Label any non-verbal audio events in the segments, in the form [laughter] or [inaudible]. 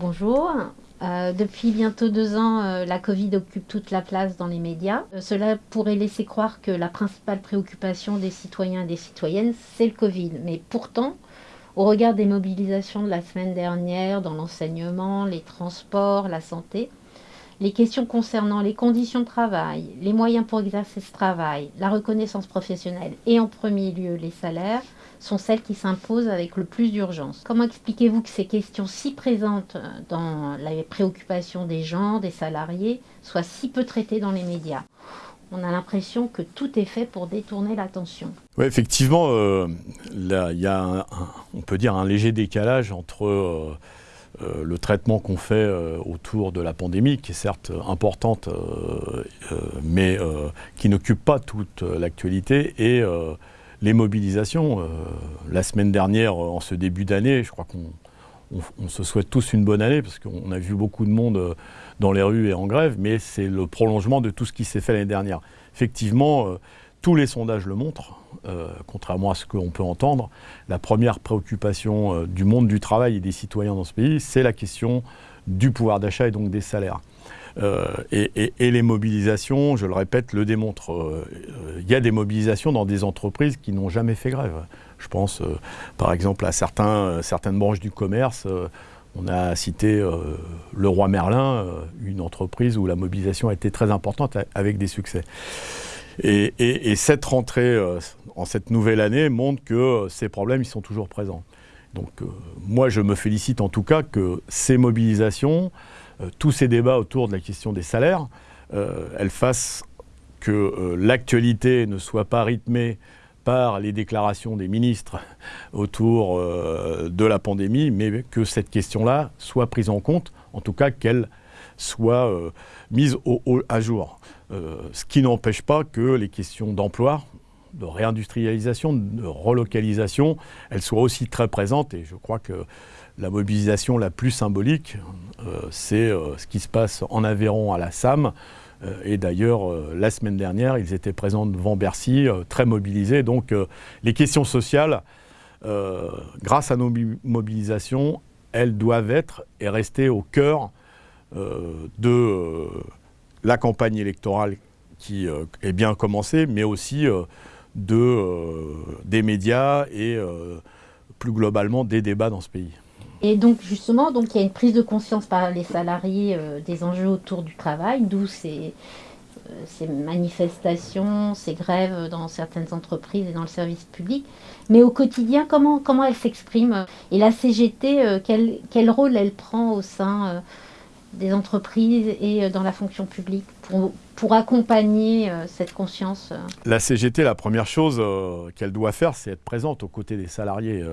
Bonjour. Euh, depuis bientôt deux ans, euh, la Covid occupe toute la place dans les médias. Euh, cela pourrait laisser croire que la principale préoccupation des citoyens et des citoyennes, c'est le Covid. Mais pourtant, au regard des mobilisations de la semaine dernière dans l'enseignement, les transports, la santé, les questions concernant les conditions de travail, les moyens pour exercer ce travail, la reconnaissance professionnelle et en premier lieu les salaires sont celles qui s'imposent avec le plus d'urgence. Comment expliquez-vous que ces questions si présentes dans les préoccupations des gens, des salariés, soient si peu traitées dans les médias? On a l'impression que tout est fait pour détourner l'attention. Oui, effectivement, euh, il y a, un léger décalage entre euh, euh, le traitement qu'on fait autour de la pandémie, qui est certes importante, mais qui n'occupe pas toute l'actualité, et les mobilisations. la semaine dernière, en ce début d'année, je crois qu'on on, se souhaite tous une bonne année parce qu'on a vu beaucoup de monde euh, dans les rues et en grève, mais c'est le prolongement de tout ce qui s'est fait l'année dernière. Effectivement, euh, tous les sondages le montrent, euh, contrairement à ce qu'on peut entendre. La première préoccupation du monde du travail et des citoyens dans ce pays, c'est la question du pouvoir d'achat et donc des salaires. et, les mobilisations, je le répète, le démontrent. Il y a des mobilisations dans des entreprises qui n'ont jamais fait grève. Je pense euh, par exemple à euh, certaines branches du commerce. Euh, on a cité le roi Merlin, une entreprise où la mobilisation a été très importante avec des succès. Et, cette rentrée en cette nouvelle année montre que ces problèmes ils sont toujours présents. Donc moi je me félicite en tout cas que ces mobilisations, tous ces débats autour de la question des salaires, elles fassent que l'actualité ne soit pas rythmée par les déclarations des ministres autour euh, de la pandémie, mais que cette question-là soit prise en compte, en tout cas qu'elle soit euh, mise à jour. Euh, ce qui n'empêche pas que les questions d'emploi, de réindustrialisation, de relocalisation, elles soient aussi très présentes. Et je crois que la mobilisation la plus symbolique, c'est ce qui se passe en Aveyron à la SAM, euh, et d'ailleurs, euh, la semaine dernière, ils étaient présents devant Bercy, euh, très mobilisés. Donc les questions sociales, grâce à nos mobilisations, elles doivent être et rester au cœur de la campagne électorale qui est bien commencée, mais aussi de, des médias et plus globalement des débats dans ce pays. Et donc justement, donc il y a une prise de conscience par les salariés euh, des enjeux autour du travail, d'où ces, euh, ces, manifestations, ces grèves dans certaines entreprises et dans le service public. Mais au quotidien, comment, comment elles s'expriment? Et la CGT, euh, quel, quel, rôle elle prend au sein des entreprises et dans la fonction publique pour, pour accompagner cette conscience La CGT, la première chose qu'elle doit faire, c'est être présente aux côtés des salariés.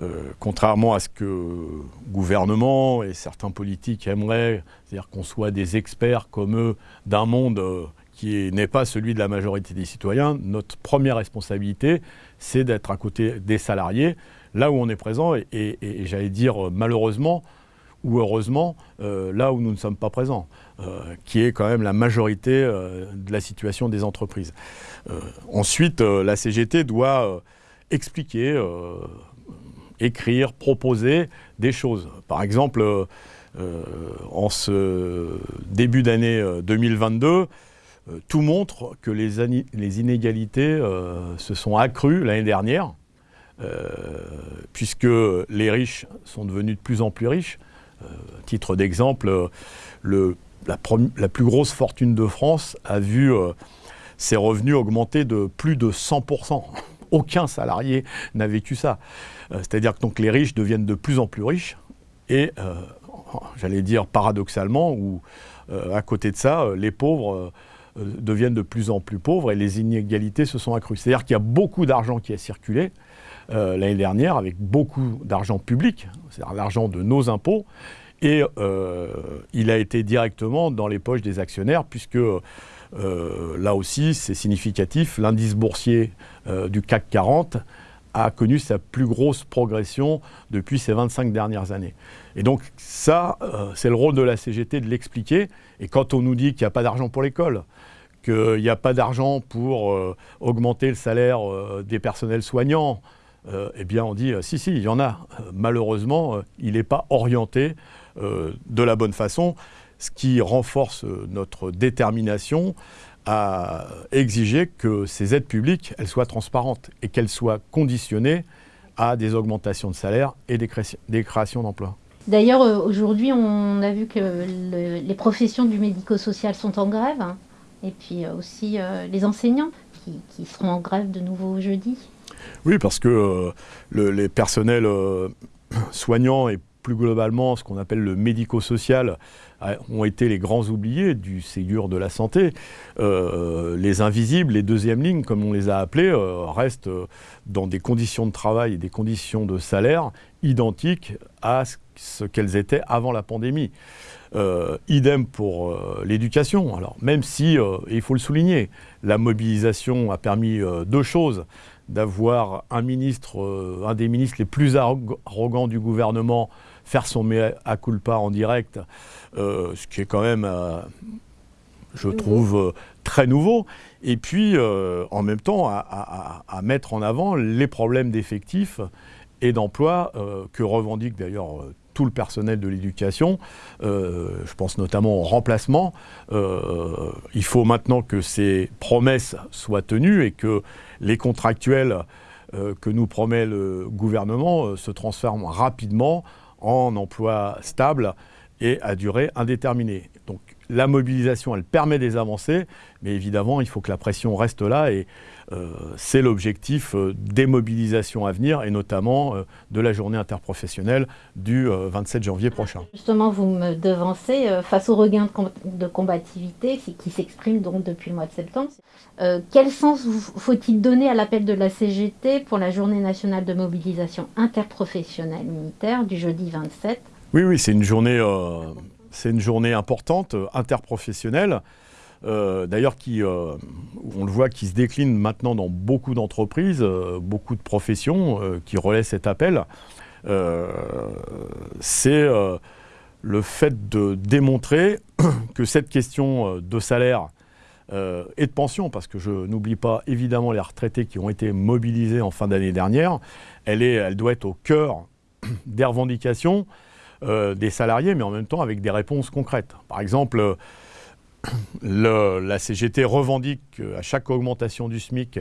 Euh, contrairement à ce que le gouvernement et certains politiques aimeraient, c'est-à-dire qu'on soit des experts comme eux d'un monde euh, qui n'est pas celui de la majorité des citoyens, notre première responsabilité, c'est d'être à côté des salariés, là où on est présent, et, j'allais dire malheureusement, ou heureusement, euh, là où nous ne sommes pas présents, qui est quand même la majorité de la situation des entreprises. ensuite, la CGT doit expliquer écrire, proposer des choses. Par exemple, euh, euh, en ce début d'année 2022, euh, tout montre que les inégalités se sont accrues l'année dernière, puisque les riches sont devenus de plus en plus riches. Titre d'exemple, la, la, plus grosse fortune de France a vu ses revenus augmenter de plus de 100% [laughs] aucun salarié n'a vécu ça. Euh, c'est-à-dire que donc les riches deviennent de plus en plus riches et, euh, [laughs] j'allais dire paradoxalement, ou euh, à côté de ça, les pauvres deviennent de plus en plus pauvres et les inégalités se sont accrues. C'est-à-dire qu'il y a beaucoup d'argent qui a circulé l'année dernière avec beaucoup d'argent public, c'est-à-dire l'argent de nos impôts, et il a été directement dans les poches des actionnaires puisque euh, là aussi, c'est significatif. L'indice boursier euh, du CAC 40 a connu sa plus grosse progression depuis ces 25 dernières années. Et donc ça, euh, c'est le rôle de la CGT de l'expliquer. Et quand on nous dit qu'il n'y a pas d'argent pour l'école, qu'il n'y a pas d'argent pour augmenter le salaire des personnels soignants, eh bien on dit si, si, il y en a. Malheureusement, il n'est pas orienté de la bonne façon, ce qui renforce notre détermination à exiger que ces aides publiques elles soient transparentes et qu'elles soient conditionnées à des augmentations de salaire et des, créations d'emplois. D'ailleurs, aujourd'hui, on a vu que les professions du médico-social sont en grève, hein, et puis aussi les enseignants qui, seront en grève de nouveau jeudi. Oui, parce que euh, les personnels euh, soignants et plus globalement ce qu'on appelle le médico-social ont été les grands oubliés du Ségur de la santé. Euh, les invisibles, les deuxièmes lignes, comme on les a appelés, restent dans des conditions de travail et des conditions de salaire identiques à ce qu'elles étaient avant la pandémie. Idem pour l'éducation. Alors, même si, euh, il faut le souligner, la mobilisation a permis deux choses d'avoir un ministre, un des ministres les plus arrogants du gouvernement, faire son mea culpa en direct, ce qui est quand même, je trouve, très nouveau. Et puis, en même temps, à, à, mettre en avant les problèmes d'effectifs et d'emploi que revendiquent d'ailleurs tout le personnel de l'éducation. Euh, je pense notamment au remplacement. Euh, il faut maintenant que ces promesses soient tenues et que les contractuels euh, que nous promet le gouvernement se transforment rapidement en emplois stables et à durée indéterminée. La mobilisation, elle permet des avancées, mais évidemment, il faut que la pression reste là et euh, c'est l'objectif euh, des mobilisations à venir et notamment euh, de la journée interprofessionnelle du 27 janvier prochain. Justement, vous me devancez face au regain de, combativité qui s'exprime donc depuis le mois de septembre. quel sens faut-il donner à l'appel de la CGT pour la journée nationale de mobilisation interprofessionnelle militaire du jeudi 27 Oui, oui, c'est une journée c'est une journée importante, interprofessionnelle. Euh, d'ailleurs, euh, on le voit, qui se décline maintenant dans beaucoup d'entreprises, euh, beaucoup de professions qui relaient cet appel. c'est le fait de démontrer [coughs] que cette question de salaire et de pension, parce que je n'oublie pas évidemment les retraités qui ont été mobilisés en fin d'année dernière, elle, est, elle doit être au cœur [coughs] des revendications des salariés, mais en même temps avec des réponses concrètes. Par exemple, [coughs] la CGT revendique à chaque augmentation du SMIC,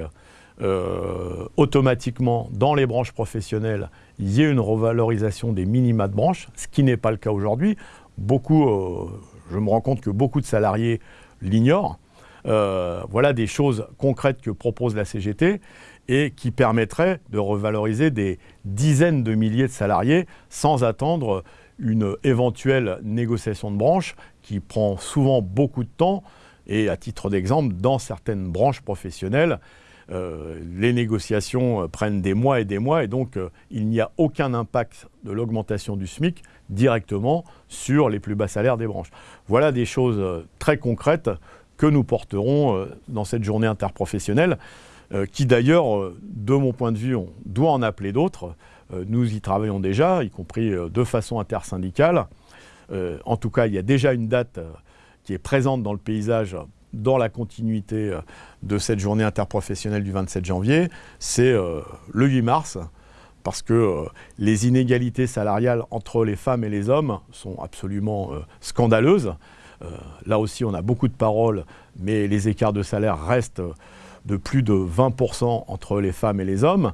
euh, automatiquement, dans les branches professionnelles, il y ait une revalorisation des minima de branche, ce qui n'est pas le cas aujourd'hui. Beaucoup, euh, je me rends compte que beaucoup de salariés l'ignorent. Euh, voilà des choses concrètes que propose la CGT et qui permettraient de revaloriser des dizaines de milliers de salariés sans attendre une éventuelle négociation de branche qui prend souvent beaucoup de temps. Et à titre d'exemple, dans certaines branches professionnelles, euh, les négociations euh, prennent des mois et des mois, et donc euh, il n'y a aucun impact de l'augmentation du SMIC directement sur les plus bas salaires des branches. Voilà des choses très concrètes que nous porterons dans cette journée interprofessionnelle, qui d'ailleurs, de mon point de vue, on doit en appeler d'autres. Nous y travaillons déjà, y compris de façon intersyndicale. Euh, en tout cas, il y a déjà une date euh, qui est présente dans le paysage dans la continuité euh, de cette journée interprofessionnelle du 27 janvier, c'est le 8 mars, parce que les inégalités salariales entre les femmes et les hommes sont absolument scandaleuses. là aussi, on a beaucoup de paroles, mais les écarts de salaire restent de plus de 20% entre les femmes et les hommes.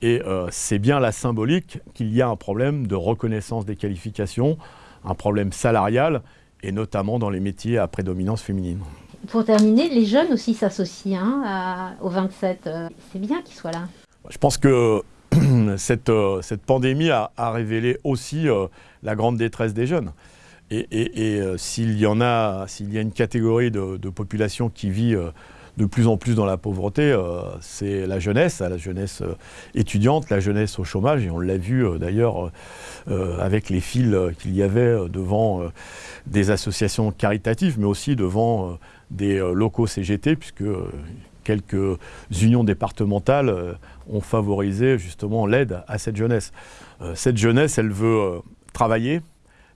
Et c'est bien la symbolique qu'il y a un problème de reconnaissance des qualifications, un problème salarial, et notamment dans les métiers à prédominance féminine. Pour terminer, les jeunes aussi s'associent hein, au 27. Euh, c'est bien qu'ils soient là. Je pense que [clears throat] cette, euh, cette pandémie a, révélé aussi euh, la grande détresse des jeunes. Et, s'il y en a, s'il y a une catégorie de, de population qui vit de plus en plus dans la pauvreté, euh, c'est la jeunesse, la jeunesse euh, étudiante, la jeunesse au chômage, et on l'a vu euh, d'ailleurs avec les fils qu'il y avait devant des associations caritatives, mais aussi devant des locaux CGT, puisque quelques unions départementales ont favorisé justement l'aide à cette jeunesse. cette jeunesse, elle veut travailler,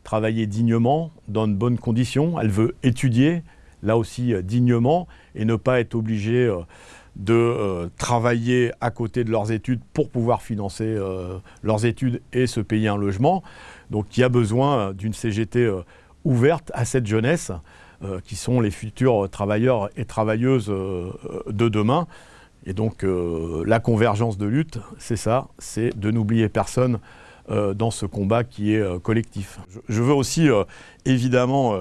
travailler dignement, dans de bonnes conditions, elle veut étudier, là aussi dignement, et ne pas être obligé euh, de euh, travailler à côté de leurs études pour pouvoir financer euh, leurs études et se payer un logement. Donc il y a besoin d'une CGT euh, ouverte à cette jeunesse qui sont les futurs travailleurs et travailleuses de demain. Et donc la convergence de lutte, c'est ça, c'est de n'oublier personne dans ce combat qui est collectif. Je, veux aussi évidemment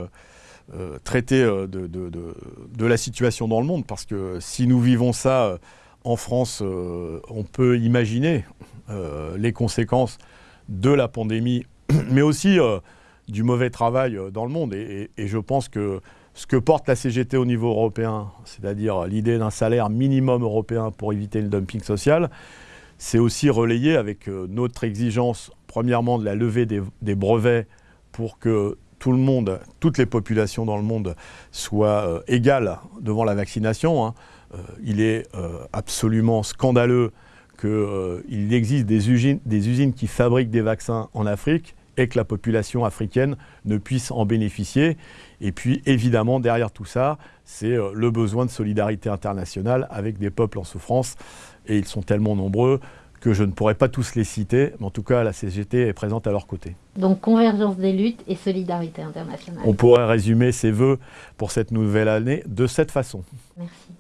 euh, traiter euh, de, la situation dans le monde, parce que si nous vivons ça euh, en France, on peut imaginer les conséquences de la pandémie, [clears throat] mais aussi du mauvais travail dans le monde. Et, je pense que ce que porte la CGT au niveau européen, c'est-à-dire l'idée d'un salaire minimum européen pour éviter le dumping social, c'est aussi relayé avec notre exigence, premièrement, de la levée des brevets pour que tout le monde, toutes les populations dans le monde soient euh, égales devant la vaccination. Hein. Euh, il est euh, absolument scandaleux qu'il existe des usines, des usines qui fabriquent des vaccins en Afrique et que la population africaine ne puisse en bénéficier. Et puis évidemment, derrière tout ça, c'est le besoin de solidarité internationale avec des peuples en souffrance. Et ils sont tellement nombreux que je ne pourrais pas tous les citer, mais en tout cas, la CGT est présente à leur côté. Donc convergence des luttes et solidarité internationale. On pourrait résumer ces vœux pour cette nouvelle année de cette façon. Merci.